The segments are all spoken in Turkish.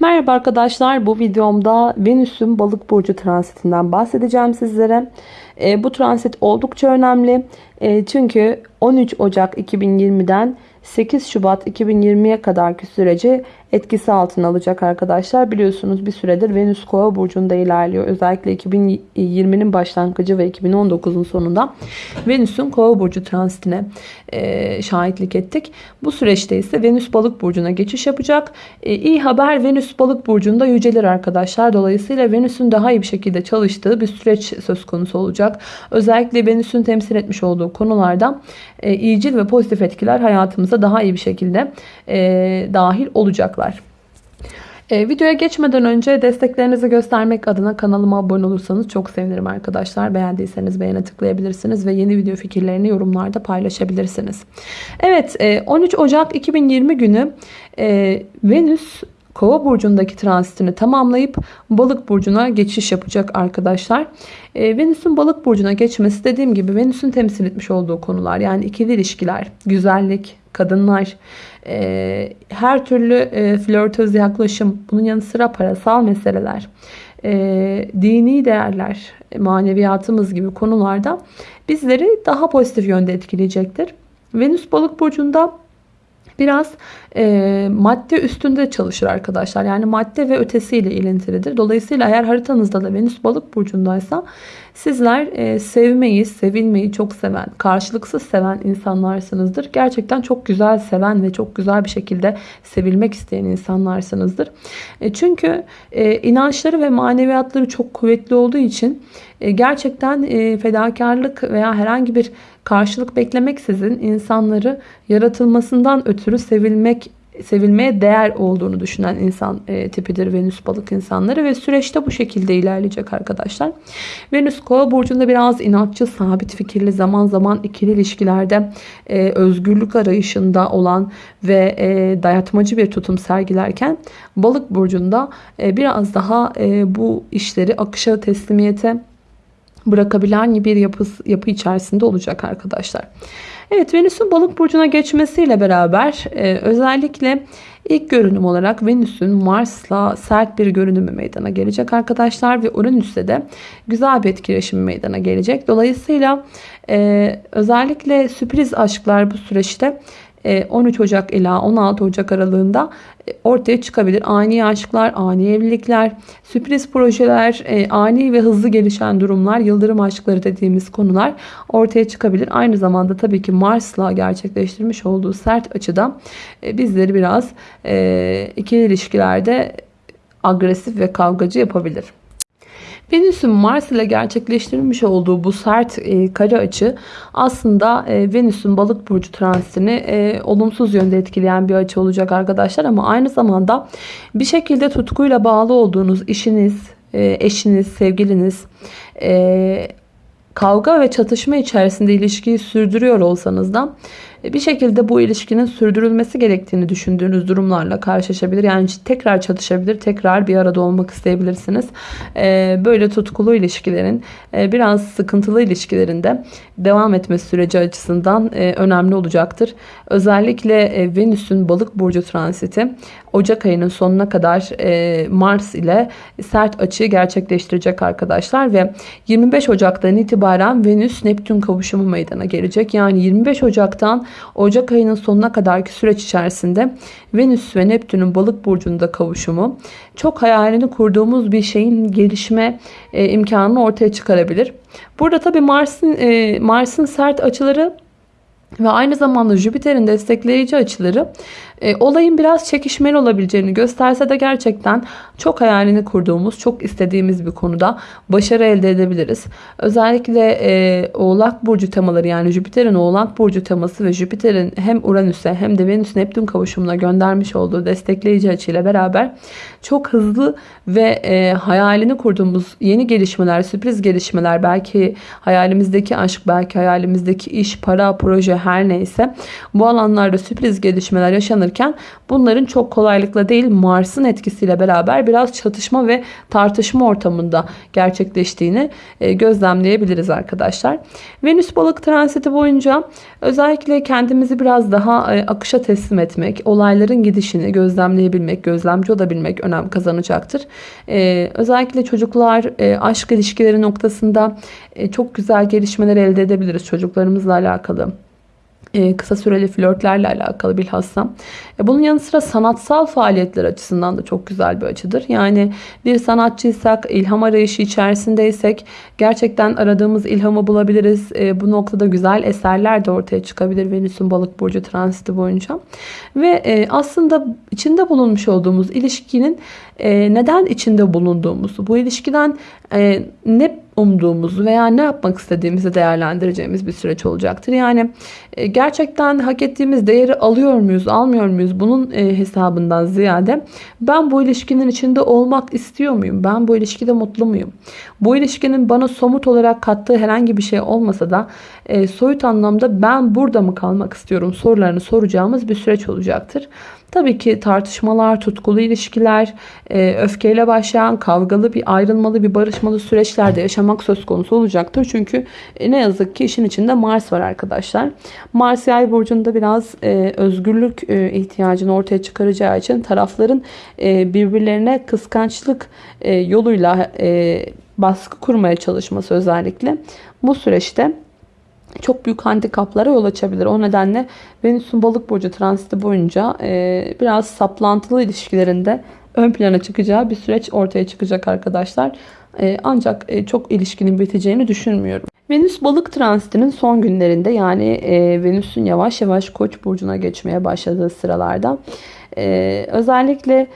Merhaba arkadaşlar bu videomda Venüs'ün balık burcu transitinden bahsedeceğim sizlere. E, bu transit oldukça önemli. E, çünkü 13 Ocak 2020'den 8 Şubat 2020'ye kadarki süreci etkisi altına alacak arkadaşlar. Biliyorsunuz bir süredir Venüs Kova burcunda ilerliyor. Özellikle 2020'nin başlangıcı ve 2019'un sonunda Venüs'ün Kova burcu transitine e, şahitlik ettik. Bu süreçte ise Venüs balık burcuna geçiş yapacak. E, iyi haber Venüs balık burcunda yücelir arkadaşlar. Dolayısıyla Venüs'ün daha iyi bir şekilde çalıştığı bir süreç söz konusu olacak. Özellikle Venüs'ün temsil etmiş olduğu konularda e, iyicil ve pozitif etkiler hayatımıza daha iyi bir şekilde e, dahil olacaklar. E, videoya geçmeden önce desteklerinizi göstermek adına kanalıma abone olursanız çok sevinirim arkadaşlar. Beğendiyseniz beğene tıklayabilirsiniz ve yeni video fikirlerini yorumlarda paylaşabilirsiniz. Evet 13 Ocak 2020 günü Venüs Kova burcundaki transitini tamamlayıp balık burcuna geçiş yapacak arkadaşlar. E, Venüs'ün balık burcuna geçmesi dediğim gibi Venüs'ün temsil etmiş olduğu konular yani ikili ilişkiler, güzellik, kadınlar, e, her türlü e, flörtöz yaklaşım, bunun yanı sıra parasal meseleler, e, dini değerler, maneviyatımız gibi konularda bizleri daha pozitif yönde etkileyecektir. Venüs balık burcunda biraz e, madde üstünde çalışır arkadaşlar. Yani madde ve ötesiyle ilintilidir. Dolayısıyla eğer haritanızda da Venüs balık burcundaysa sizler e, sevmeyi, sevilmeyi çok seven, karşılıksız seven insanlarsınızdır. Gerçekten çok güzel seven ve çok güzel bir şekilde sevilmek isteyen insanlarsınızdır. E, çünkü e, inançları ve maneviyatları çok kuvvetli olduğu için e, gerçekten e, fedakarlık veya herhangi bir karşılık beklemeksizin insanları yaratılmasından ötürü sevilmek sevilmeye değer olduğunu düşünen insan e, tipidir Venüs balık insanları ve süreçte bu şekilde ilerleyecek arkadaşlar. Venüs kova burcunda biraz inatçı, sabit fikirli, zaman zaman ikili ilişkilerde e, özgürlük arayışında olan ve e, dayatmacı bir tutum sergilerken balık burcunda e, biraz daha e, bu işleri akışa teslimiyete bırakabilen bir yapı, yapı içerisinde olacak arkadaşlar. Evet Venüs'ün balık burcuna geçmesiyle beraber e, özellikle ilk görünüm olarak Venüs'ün Mars'la sert bir görünümü meydana gelecek arkadaşlar ve Uranüs'te de güzel bir etkileşim meydana gelecek. Dolayısıyla e, özellikle sürpriz aşklar bu süreçte 13 e, Ocak ila 16 Ocak aralığında e, ortaya çıkabilir. Ani aşklar, ani evlilikler, sürpriz projeler, e, ani ve hızlı gelişen durumlar, yıldırım aşkları dediğimiz konular ortaya çıkabilir. Aynı zamanda tabii ki Mars'la gerçekleştirmiş olduğu sert açıda bizleri biraz ikili ilişkilerde agresif ve kavgacı yapabilir. Venüs'ün Mars ile gerçekleştirilmiş olduğu bu sert e, kare açı aslında e, Venüs'ün balık burcu transitini e, olumsuz yönde etkileyen bir açı olacak arkadaşlar. Ama aynı zamanda bir şekilde tutkuyla bağlı olduğunuz işiniz, e, eşiniz, sevgiliniz, e, kavga ve çatışma içerisinde ilişkiyi sürdürüyor olsanız da bir şekilde bu ilişkinin sürdürülmesi gerektiğini düşündüğünüz durumlarla karşılaşabilir. Yani tekrar çatışabilir, tekrar bir arada olmak isteyebilirsiniz. Ee, böyle tutkulu ilişkilerin e, biraz sıkıntılı ilişkilerinde devam etme süreci açısından e, önemli olacaktır. Özellikle e, Venüs'ün balık burcu transiti Ocak ayının sonuna kadar Mars ile sert açıyı gerçekleştirecek arkadaşlar ve 25 Ocak'tan itibaren Venüs Neptün kavuşumu meydana gelecek. Yani 25 Ocak'tan Ocak ayının sonuna kadarki süreç içerisinde Venüs ve Neptün'ün balık burcunda kavuşumu çok hayalini kurduğumuz bir şeyin gelişme e, imkanını ortaya çıkarabilir. Burada tabii Mars'ın e, Mars'ın sert açıları ve aynı zamanda Jüpiter'in destekleyici açıları e, olayın biraz çekişmeli olabileceğini gösterse de gerçekten çok hayalini kurduğumuz, çok istediğimiz bir konuda başarı elde edebiliriz. Özellikle e, Oğlak Burcu temaları yani Jüpiter'in Oğlak Burcu teması ve Jüpiter'in hem Uranüs'e hem de Venüs-Neptün kavuşumuna göndermiş olduğu destekleyici açıyla beraber çok hızlı ve e, hayalini kurduğumuz yeni gelişmeler, sürpriz gelişmeler, belki hayalimizdeki aşk, belki hayalimizdeki iş, para, proje her neyse bu alanlarda sürpriz gelişmeler yaşanırken bunların çok kolaylıkla değil Mars'ın etkisiyle beraber biraz çatışma ve tartışma ortamında gerçekleştiğini e, gözlemleyebiliriz arkadaşlar. Venüs balık transiti boyunca özellikle kendimizi biraz daha e, akışa teslim etmek, olayların gidişini gözlemleyebilmek, gözlemci olabilmek önem kazanacaktır. E, özellikle çocuklar aşk ilişkileri noktasında çok güzel gelişmeler elde edebiliriz çocuklarımızla alakalı e, kısa süreli flörtlerle alakalı bilhassa. E, bunun yanı sıra sanatsal faaliyetler açısından da çok güzel bir açıdır. Yani bir sanatçıysak, ilham arayışı içerisindeysek gerçekten aradığımız ilhamı bulabiliriz. E, bu noktada güzel eserler de ortaya çıkabilir Venüs'ün balık burcu transiti boyunca. Ve aslında içinde bulunmuş olduğumuz ilişkinin neden içinde bulunduğumuzu, bu ilişkiden ne umduğumuzu veya ne yapmak istediğimizi değerlendireceğimiz bir süreç olacaktır. Yani e, gerçekten hak ettiğimiz değeri alıyor muyuz, almıyor muyuz bunun e, hesabından ziyade ben bu ilişkinin içinde olmak istiyor muyum? Ben bu ilişkide mutlu muyum? Bu ilişkinin bana somut olarak kattığı herhangi bir şey olmasa da e, soyut anlamda ben burada mı kalmak istiyorum sorularını soracağımız bir süreç olacaktır. Tabii ki tartışmalar, tutkulu ilişkiler, e, öfkeyle başlayan kavgalı bir ayrılmalı bir barışmalı süreçlerde yaşamak söz konusu olacaktır. Çünkü e, ne yazık ki işin içinde Mars var arkadaşlar. Mars yay burcunda biraz e, özgürlük ihtiyacını ortaya çıkaracağı için tarafların birbirlerine kıskançlık yoluyla baskı kurmaya çalışması özellikle bu süreçte çok büyük handikaplara yol açabilir. O nedenle Venüs'ün balık burcu transiti boyunca e, biraz saplantılı ilişkilerinde ön plana çıkacağı bir süreç ortaya çıkacak arkadaşlar. E, ancak e, çok ilişkinin biteceğini düşünmüyorum. Venüs balık transitinin son günlerinde yani e, Venüs'ün yavaş yavaş koç burcuna geçmeye başladığı sıralarda e, özellikle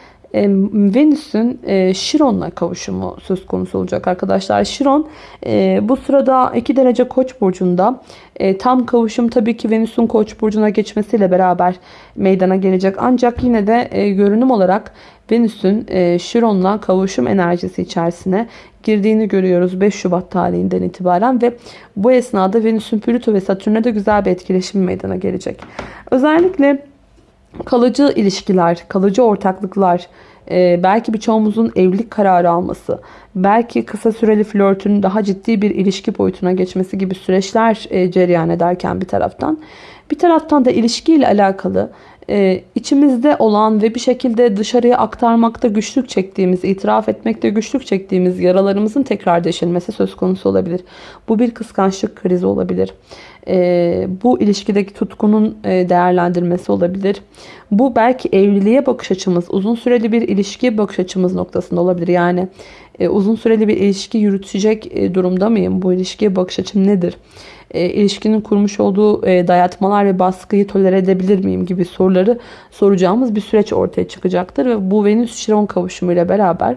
Venüs'ün e, Şiron'la kavuşumu söz konusu olacak arkadaşlar. Şiron e, bu sırada 2 derece koç burcunda. E, tam kavuşum tabii ki Venüs'ün koç burcuna geçmesiyle beraber meydana gelecek. Ancak yine de görünüm olarak Venüs'ün Şiron'la kavuşum enerjisi içerisine girdiğini görüyoruz 5 Şubat tarihinden itibaren ve bu esnada Venüs'ün Plüto ve Satürn'e de güzel bir etkileşim meydana gelecek. Özellikle kalıcı ilişkiler, kalıcı ortaklıklar, e, belki birçoğumuzun evlilik kararı alması, belki kısa süreli flörtün daha ciddi bir ilişki boyutuna geçmesi gibi süreçler e, cereyan ederken bir taraftan, bir taraftan da ilişkiyle alakalı e, içimizde olan ve bir şekilde dışarıya aktarmakta güçlük çektiğimiz, itiraf etmekte güçlük çektiğimiz yaralarımızın tekrar deşilmesi söz konusu olabilir. Bu bir kıskançlık krizi olabilir. E, bu ilişkideki tutkunun e, değerlendirmesi olabilir. Bu belki evliliğe bakış açımız, uzun süreli bir ilişkiye bakış açımız noktasında olabilir. Yani e, uzun süreli bir ilişki yürütecek e, durumda mıyım? Bu ilişkiye bakış açım nedir? E, ilişkinin kurmuş olduğu e, dayatmalar ve baskıyı tolere edebilir miyim gibi soruları soracağımız bir süreç ortaya çıkacaktır. Ve bu Venüs-Şiron kavuşumuyla beraber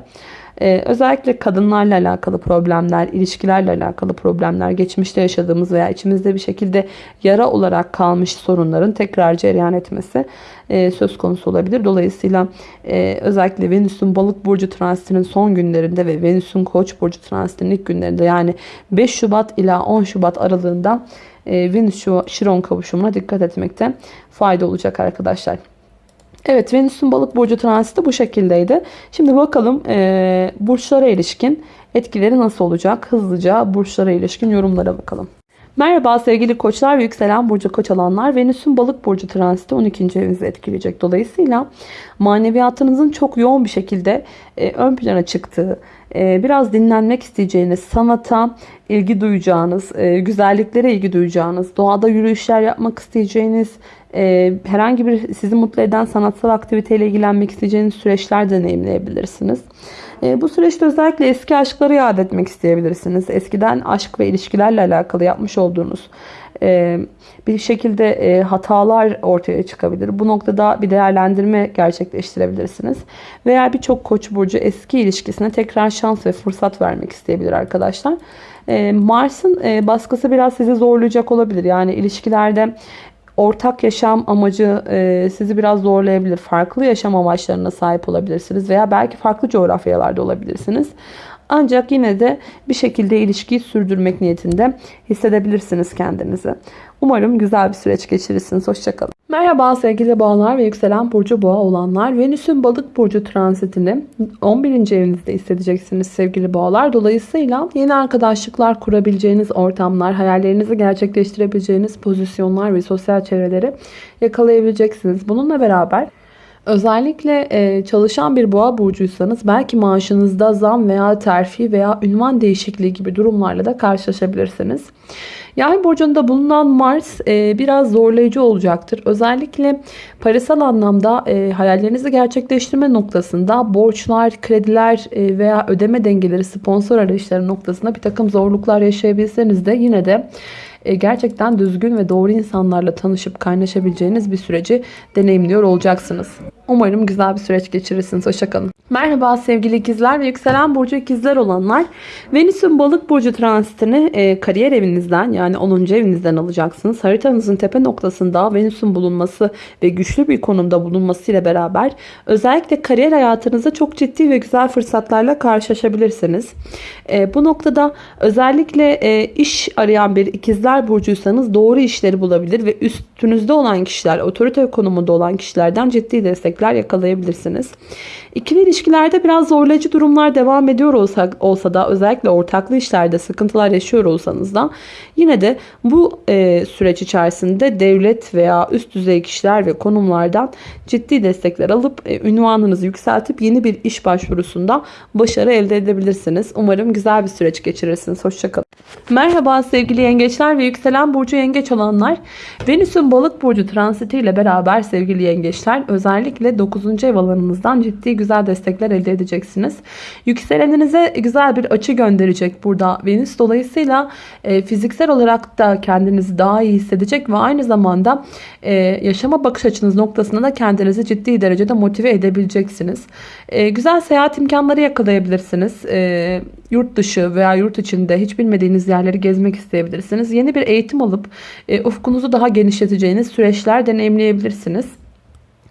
ee, özellikle kadınlarla alakalı problemler, ilişkilerle alakalı problemler, geçmişte yaşadığımız veya içimizde bir şekilde yara olarak kalmış sorunların tekrar cereyan etmesi e, söz konusu olabilir. Dolayısıyla e, özellikle Venüs'ün balık burcu transitinin son günlerinde ve Venüs'ün koç burcu transitinin ilk günlerinde yani 5 Şubat ila 10 Şubat aralığında e, Venüs-Şiron kavuşumuna dikkat etmekte fayda olacak arkadaşlar. Evet Venüs'ün balık burcu transiti bu şekildeydi. Şimdi bakalım e, burçlara ilişkin etkileri nasıl olacak? Hızlıca burçlara ilişkin yorumlara bakalım. Merhaba sevgili koçlar ve yükselen burcu koç alanlar. Venüs'ün balık burcu transiti 12. evinizi etkileyecek. Dolayısıyla maneviyatınızın çok yoğun bir şekilde e, ön plana çıktığı, e, biraz dinlenmek isteyeceğiniz, sanata ilgi duyacağınız, e, güzelliklere ilgi duyacağınız, doğada yürüyüşler yapmak isteyeceğiniz, e, herhangi bir sizi mutlu eden sanatsal aktiviteyle ilgilenmek isteyeceğiniz süreçler deneyimleyebilirsiniz. E, bu süreçte özellikle eski aşkları yad etmek isteyebilirsiniz. Eskiden aşk ve ilişkilerle alakalı yapmış olduğunuz e, bir şekilde e, hatalar ortaya çıkabilir. Bu noktada bir değerlendirme gerçekleştirebilirsiniz. Veya birçok koç burcu eski ilişkisine tekrar şans ve fırsat vermek isteyebilir arkadaşlar. E, Mars'ın baskısı biraz sizi zorlayacak olabilir. Yani ilişkilerde ortak yaşam amacı e, sizi biraz zorlayabilir. Farklı yaşam amaçlarına sahip olabilirsiniz veya belki farklı coğrafyalarda olabilirsiniz. Ancak yine de bir şekilde ilişkiyi sürdürmek niyetinde hissedebilirsiniz kendinizi. Umarım güzel bir süreç geçirirsiniz. Hoşçakalın. Merhaba sevgili boğalar ve yükselen burcu boğa olanlar. Venüs'ün balık burcu transitini 11. evinizde hissedeceksiniz sevgili boğalar. Dolayısıyla yeni arkadaşlıklar kurabileceğiniz ortamlar, hayallerinizi gerçekleştirebileceğiniz pozisyonlar ve sosyal çevreleri yakalayabileceksiniz. Bununla beraber Özellikle e, çalışan bir boğa burcuysanız belki maaşınızda zam veya terfi veya ünvan değişikliği gibi durumlarla da karşılaşabilirsiniz. Yay burcunda bulunan Mars e, biraz zorlayıcı olacaktır. Özellikle parasal anlamda e, hayallerinizi gerçekleştirme noktasında borçlar, krediler veya ödeme dengeleri, sponsor arayışları noktasında bir takım zorluklar yaşayabilseniz de yine de gerçekten düzgün ve doğru insanlarla tanışıp kaynaşabileceğiniz bir süreci deneyimliyor olacaksınız. Umarım güzel bir süreç geçirirsiniz. Hoşçakalın. Merhaba sevgili ikizler ve yükselen burcu ikizler olanlar. Venüs'ün balık burcu transitini e, kariyer evinizden yani 10. evinizden alacaksınız. Haritanızın tepe noktasında Venüs'ün bulunması ve güçlü bir konumda bulunması ile beraber özellikle kariyer hayatınızda çok ciddi ve güzel fırsatlarla karşılaşabilirsiniz. E, bu noktada özellikle e, iş arayan bir ikizler burcuysanız doğru işleri bulabilir ve üstünüzde olan kişiler, otorite konumunda olan kişilerden ciddi destekler yakalayabilirsiniz. İkili ilişkilerde biraz zorlayıcı durumlar devam ediyor olsa, olsa da özellikle ortaklı işlerde sıkıntılar yaşıyor olsanız da yine de bu e, süreç içerisinde devlet veya üst düzey kişiler ve konumlardan ciddi destekler alıp e, ünvanınızı yükseltip yeni bir iş başvurusunda başarı elde edebilirsiniz. Umarım güzel bir süreç geçirirsiniz. Hoşçakalın. Merhaba sevgili yengeçler ve yükselen burcu yengeç olanlar. Venüs'ün balık burcu transitiyle beraber sevgili yengeçler özellikle 9. ev alanınızdan ciddi güzel destekler elde edeceksiniz. Yükseleninize güzel bir açı gönderecek burada Venüs. Dolayısıyla e, fiziksel olarak da kendinizi daha iyi hissedecek ve aynı zamanda e, yaşama bakış açınız noktasında da kendinizi ciddi derecede motive edebileceksiniz. E, güzel seyahat imkanları yakalayabilirsiniz. E, yurt dışı veya yurt içinde hiç bilmediğiniz yerleri gezmek isteyebilirsiniz. Yeni bir eğitim alıp e, ufkunuzu daha genişleteceğiniz süreçler deneyimleyebilirsiniz.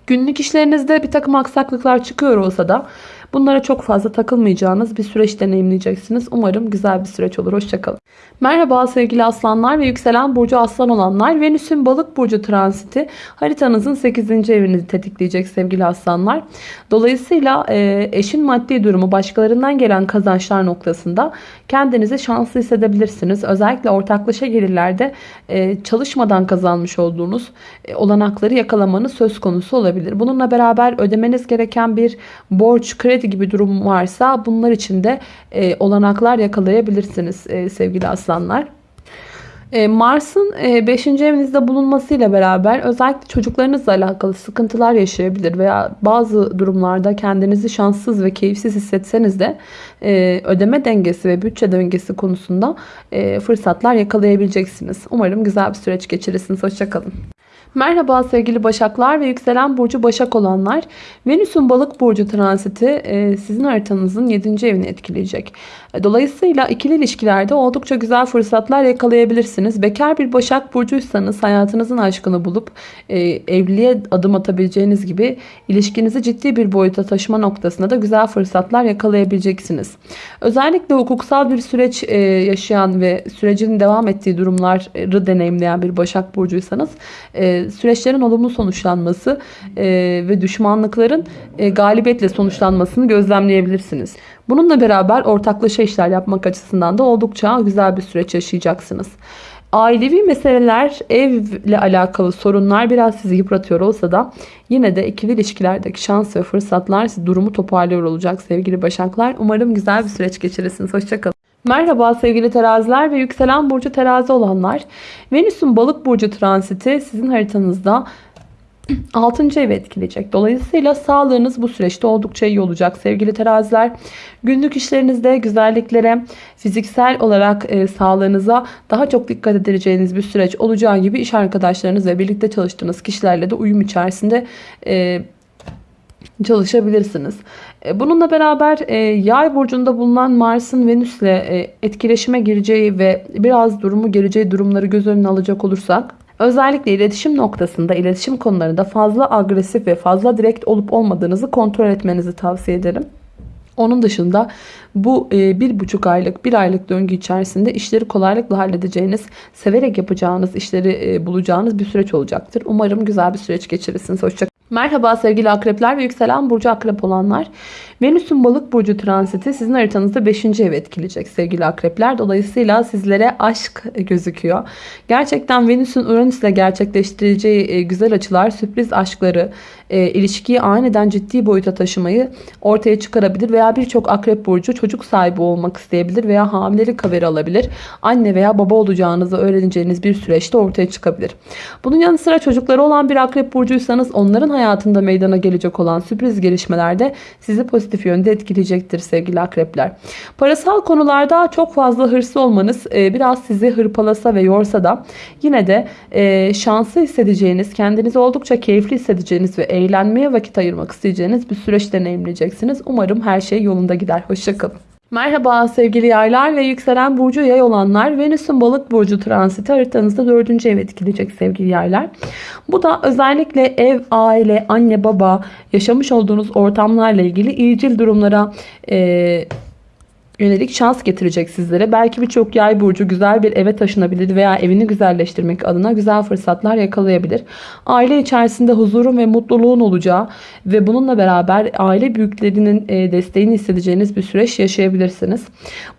Günlük işlerinizde bir takım aksaklıklar çıkıyor olsa da bunlara çok fazla takılmayacağınız bir süreç deneyimleyeceksiniz. Umarım güzel bir süreç olur. Hoşçakalın. Merhaba sevgili aslanlar ve yükselen burcu aslan olanlar. Venüs'ün balık burcu transiti haritanızın 8. evini tetikleyecek sevgili aslanlar. Dolayısıyla e, eşin maddi durumu başkalarından gelen kazançlar noktasında kendinizi şanslı hissedebilirsiniz. Özellikle ortaklaşa gelirlerde e, çalışmadan kazanmış olduğunuz e, olanakları yakalamanız söz konusu olabilir. Bununla beraber ödemeniz gereken bir borç, kredi gibi durum varsa bunlar için de e, olanaklar yakalayabilirsiniz e, sevgili aslanlar. E, Mars'ın 5. evinizde bulunmasıyla beraber özellikle çocuklarınızla alakalı sıkıntılar yaşayabilir veya bazı durumlarda kendinizi şanssız ve keyifsiz hissetseniz de e, ödeme dengesi ve bütçe dengesi konusunda e, fırsatlar yakalayabileceksiniz. Umarım güzel bir süreç geçirirsiniz. Hoşçakalın. Merhaba sevgili Başaklar ve yükselen burcu Başak olanlar. Venüs'ün balık burcu transiti e, sizin haritanızın 7. evini etkileyecek. E, dolayısıyla ikili ilişkilerde oldukça güzel fırsatlar yakalayabilirsiniz. Bekar bir Başak burcuysanız hayatınızın aşkını bulup e, evliliğe adım atabileceğiniz gibi ilişkinizi ciddi bir boyuta taşıma noktasında da güzel fırsatlar yakalayabileceksiniz. Özellikle hukuksal bir süreç yaşayan ve sürecin devam ettiği durumları deneyimleyen bir Başak burcuysanız süreçlerin olumlu sonuçlanması e, ve düşmanlıkların e, galibiyetle sonuçlanmasını gözlemleyebilirsiniz. Bununla beraber ortaklaşa işler yapmak açısından da oldukça güzel bir süreç yaşayacaksınız. Ailevi meseleler, evle alakalı sorunlar biraz sizi yıpratıyor olsa da yine de ikili ilişkilerdeki şans ve fırsatlar durumu toparlıyor olacak sevgili başaklar. Umarım güzel bir süreç geçirirsiniz. Hoşçakalın. Merhaba sevgili teraziler ve yükselen burcu terazi olanlar. Venüs'ün balık burcu transiti sizin haritanızda 6. evi etkileyecek. Dolayısıyla sağlığınız bu süreçte oldukça iyi olacak sevgili teraziler. Günlük işlerinizde güzelliklere, fiziksel olarak e, sağlığınıza daha çok dikkat edeceğiniz bir süreç olacağı gibi iş arkadaşlarınız ve birlikte çalıştığınız kişilerle de uyum içerisinde e, çalışabilirsiniz. E, bununla beraber e, yay burcunda bulunan Mars'ın Venüs'le e, etkileşime gireceği ve biraz durumu geleceği durumları göz önüne alacak olursak özellikle iletişim noktasında iletişim konularında fazla agresif ve fazla direkt olup olmadığınızı kontrol etmenizi tavsiye ederim. Onun dışında bu bir buçuk aylık, bir aylık döngü içerisinde işleri kolaylıkla halledeceğiniz, severek yapacağınız, işleri bulacağınız bir süreç olacaktır. Umarım güzel bir süreç geçirirsiniz. Hoşçakalın. Merhaba sevgili akrepler ve yükselen burcu akrep olanlar. Venüs'ün balık burcu transiti sizin haritanızda 5. ev etkileyecek sevgili akrepler. Dolayısıyla sizlere aşk gözüküyor. Gerçekten Venüs'ün Uranüs ile gerçekleştireceği e, güzel açılar sürpriz aşkları, e, ilişkiyi aniden ciddi boyuta taşımayı ortaya çıkarabilir. Veya birçok akrep burcu çocuk sahibi olmak isteyebilir veya hamilelik haberi alabilir. Anne veya baba olacağınızı öğreneceğiniz bir süreçte ortaya çıkabilir. Bunun yanı sıra çocukları olan bir akrep burcuysanız onların hayatında meydana gelecek olan sürpriz gelişmelerde sizi pozitif yönde etkileyecektir sevgili akrepler. Parasal konularda çok fazla hırslı olmanız e, biraz sizi hırpalasa ve yorsa da yine de e, şanslı hissedeceğiniz, kendinizi oldukça keyifli hissedeceğiniz ve eğlenmeye vakit ayırmak isteyeceğiniz bir süreç deneyimleyeceksiniz. Umarım her şey yolunda gider. Hoşçakalın. Merhaba sevgili yaylar ve yükselen burcu yay olanlar. Venüs'ün balık burcu transiti haritanızda 4. ev etkileyecek sevgili yaylar. Bu da özellikle ev, aile, anne, baba, yaşamış olduğunuz ortamlarla ilgili iyicil durumlara e, yönelik şans getirecek sizlere. Belki birçok yay burcu güzel bir eve taşınabilir veya evini güzelleştirmek adına güzel fırsatlar yakalayabilir. Aile içerisinde huzurun ve mutluluğun olacağı ve bununla beraber aile büyüklerinin e, desteğini hissedeceğiniz bir süreç yaşayabilirsiniz.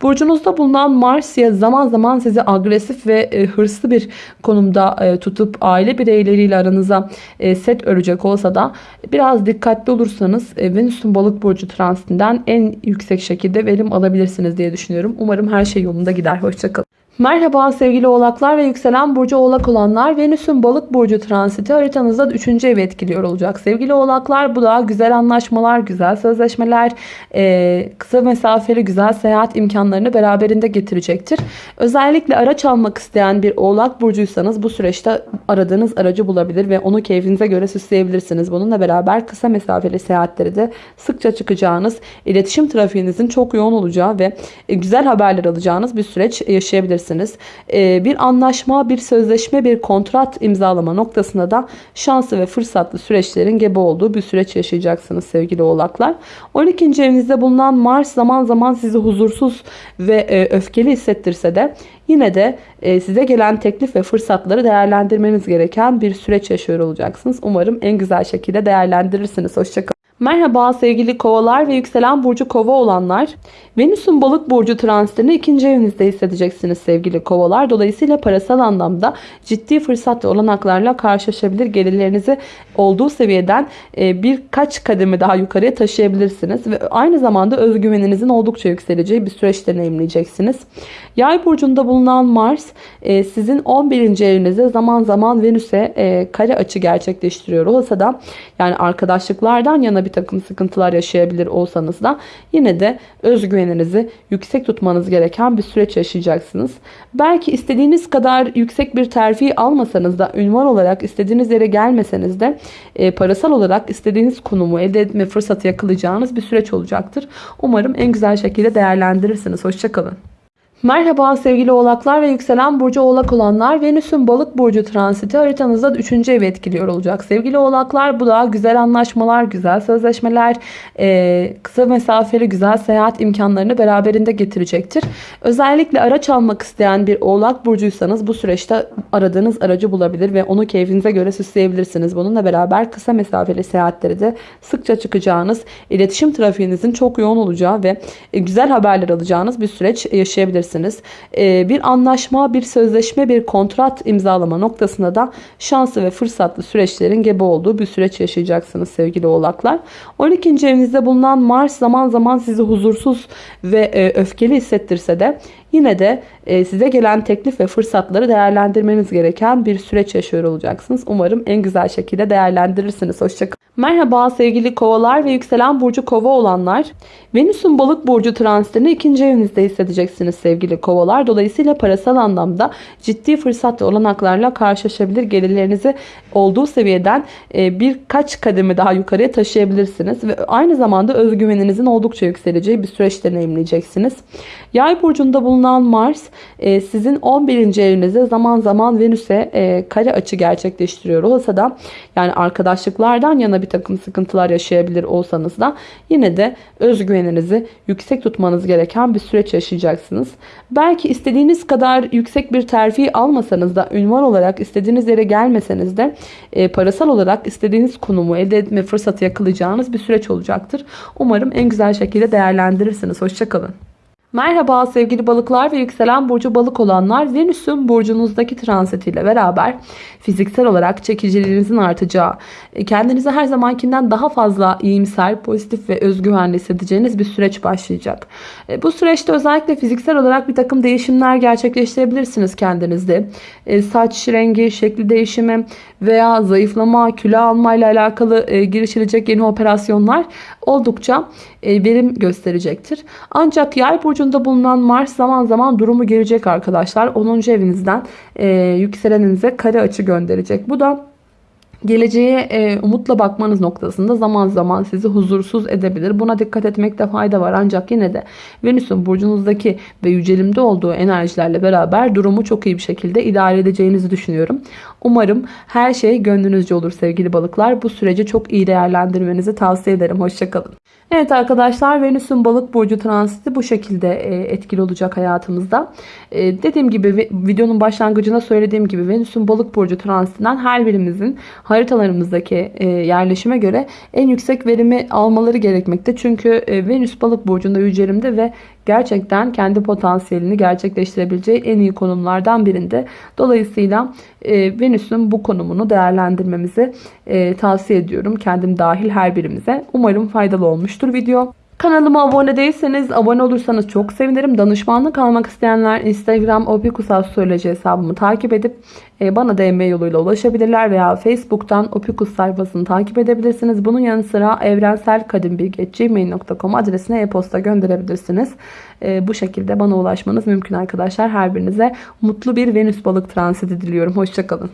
Burcunuzda bulunan Mars ya zaman zaman sizi agresif ve e, hırslı bir konumda e, tutup aile bireyleriyle aranıza set örecek olsa da biraz dikkatli olursanız Venüs'ün balık burcu transitinden en yüksek şekilde verim alabilirsiniz yapabilirsiniz diye düşünüyorum. Umarım her şey yolunda gider. Hoşçakalın. Merhaba sevgili oğlaklar ve yükselen burcu oğlak olanlar. Venüs'ün balık burcu transiti haritanızda 3. evi etkiliyor olacak. Sevgili oğlaklar bu da güzel anlaşmalar, güzel sözleşmeler, e, kısa mesafeli güzel seyahat imkanlarını beraberinde getirecektir. Özellikle araç almak isteyen bir oğlak burcuysanız bu süreçte aradığınız aracı bulabilir ve onu keyfinize göre süsleyebilirsiniz. Bununla beraber kısa mesafeli seyahatleri de sıkça çıkacağınız, iletişim trafiğinizin çok yoğun olacağı ve e, güzel haberler alacağınız bir süreç yaşayabilirsiniz yapabilirsiniz. Ee, bir anlaşma, bir sözleşme, bir kontrat imzalama noktasında da şanslı ve fırsatlı süreçlerin gebe olduğu bir süreç yaşayacaksınız sevgili oğlaklar. 12. evinizde bulunan Mars zaman zaman sizi huzursuz ve e, öfkeli hissettirse de yine de e, size gelen teklif ve fırsatları değerlendirmeniz gereken bir süreç yaşıyor olacaksınız. Umarım en güzel şekilde değerlendirirsiniz. Hoşçakalın. Merhaba sevgili kovalar ve yükselen burcu kova olanlar. Venüs'ün balık burcu transitini ikinci evinizde hissedeceksiniz sevgili kovalar. Dolayısıyla parasal anlamda ciddi fırsat ve olanaklarla karşılaşabilir. Gelirlerinizi olduğu seviyeden e, birkaç kademe daha yukarıya taşıyabilirsiniz. Ve aynı zamanda özgüveninizin oldukça yükseleceği bir süreç deneyimleyeceksiniz. Yay burcunda bulunan Mars e, sizin 11. evinizde zaman zaman Venüs'e e, kare açı gerçekleştiriyor olsa da yani arkadaşlıklardan yana bir takım sıkıntılar yaşayabilir olsanız da yine de özgüveninizi yüksek tutmanız gereken bir süreç yaşayacaksınız. Belki istediğiniz kadar yüksek bir terfi almasanız da ünvan olarak istediğiniz yere gelmeseniz de e, parasal olarak istediğiniz konumu elde etme fırsatı yakalayacağınız bir süreç olacaktır. Umarım en güzel şekilde değerlendirirsiniz. Hoşçakalın. Merhaba sevgili oğlaklar ve yükselen burcu oğlak olanlar. Venüs'ün balık burcu transiti haritanızda 3. evi etkiliyor olacak. Sevgili oğlaklar bu da güzel anlaşmalar, güzel sözleşmeler, e, kısa mesafeli güzel seyahat imkanlarını beraberinde getirecektir. Özellikle araç almak isteyen bir oğlak burcuysanız bu süreçte aradığınız aracı bulabilir ve onu keyfinize göre süsleyebilirsiniz. Bununla beraber kısa mesafeli seyahatleri de sıkça çıkacağınız, iletişim trafiğinizin çok yoğun olacağı ve e, güzel haberler alacağınız bir süreç yaşayabilirsiniz yapabilirsiniz. Ee, bir anlaşma, bir sözleşme, bir kontrat imzalama noktasında da şanslı ve fırsatlı süreçlerin gebe olduğu bir süreç yaşayacaksınız sevgili oğlaklar. 12. evinizde bulunan Mars zaman zaman sizi huzursuz ve e, öfkeli hissettirse de yine de e, size gelen teklif ve fırsatları değerlendirmeniz gereken bir süreç yaşıyor olacaksınız. Umarım en güzel şekilde değerlendirirsiniz. Hoşçakalın. Merhaba sevgili kovalar ve yükselen burcu kova olanlar. Venüs'ün balık burcu transitini ikinci evinizde hissedeceksiniz sevgili kovalar. Dolayısıyla parasal anlamda ciddi fırsat ve olanaklarla karşılaşabilir. Gelirlerinizi olduğu seviyeden e, birkaç kademe daha yukarıya taşıyabilirsiniz. Ve aynı zamanda özgüveninizin oldukça yükseleceği bir süreç deneyimleyeceksiniz. Yay burcunda bulunan bulunan Mars e, sizin 11. evinizde zaman zaman Venüs'e e, kare açı gerçekleştiriyor olsa da yani arkadaşlıklardan yana bir takım sıkıntılar yaşayabilir olsanız da yine de özgüveninizi yüksek tutmanız gereken bir süreç yaşayacaksınız. Belki istediğiniz kadar yüksek bir terfi almasanız da ünvan olarak istediğiniz yere gelmeseniz de e, parasal olarak istediğiniz konumu elde etme fırsatı yakalayacağınız bir süreç olacaktır. Umarım en güzel şekilde değerlendirirsiniz. Hoşçakalın. Merhaba sevgili balıklar ve yükselen burcu balık olanlar Venüs'ün burcunuzdaki transitiyle beraber fiziksel olarak çekiciliğinizin artacağı, e, kendinizi her zamankinden daha fazla iyimser, pozitif ve özgüvenli hissedeceğiniz bir süreç başlayacak. E, bu süreçte özellikle fiziksel olarak bir takım değişimler gerçekleştirebilirsiniz kendinizde. E, saç rengi, şekli değişimi veya zayıflama, kilo alma ile alakalı girişilecek yeni operasyonlar oldukça verim gösterecektir. Ancak yay burcunda bulunan Mars zaman zaman durumu gelecek arkadaşlar. 10. evinizden yükseleninize kare açı gönderecek. Bu da Geleceğe e, umutla bakmanız noktasında zaman zaman sizi huzursuz edebilir. Buna dikkat etmekte fayda var. Ancak yine de Venüs'ün burcunuzdaki ve yücelimde olduğu enerjilerle beraber durumu çok iyi bir şekilde idare edeceğinizi düşünüyorum. Umarım her şey gönlünüzce olur sevgili balıklar. Bu süreci çok iyi değerlendirmenizi tavsiye ederim. Hoşçakalın. Evet arkadaşlar Venüs'ün balık burcu transiti bu şekilde e, etkili olacak hayatımızda. E, dediğim gibi videonun başlangıcında söylediğim gibi Venüs'ün balık burcu transitinden her birimizin haritalarımızdaki e, yerleşime göre en yüksek verimi almaları gerekmekte. Çünkü Venüs balık burcunda yücelimde ve gerçekten kendi potansiyelini gerçekleştirebileceği en iyi konumlardan birinde. Dolayısıyla Venüs'ün bu konumunu değerlendirmemizi tavsiye ediyorum. Kendim dahil her birimize. Umarım faydalı olmuştur video. Kanalıma abone değilseniz abone olursanız çok sevinirim. Danışmanlık almak isteyenler Instagram opikusastroloji hesabımı takip edip e, bana DM yoluyla ulaşabilirler veya Facebook'tan opikus sayfasını takip edebilirsiniz. Bunun yanı sıra evrenselkadimbilgi.gmail.com adresine e-posta gönderebilirsiniz. E, bu şekilde bana ulaşmanız mümkün arkadaşlar. Her birinize mutlu bir Venüs balık transiti diliyorum. Hoşçakalın.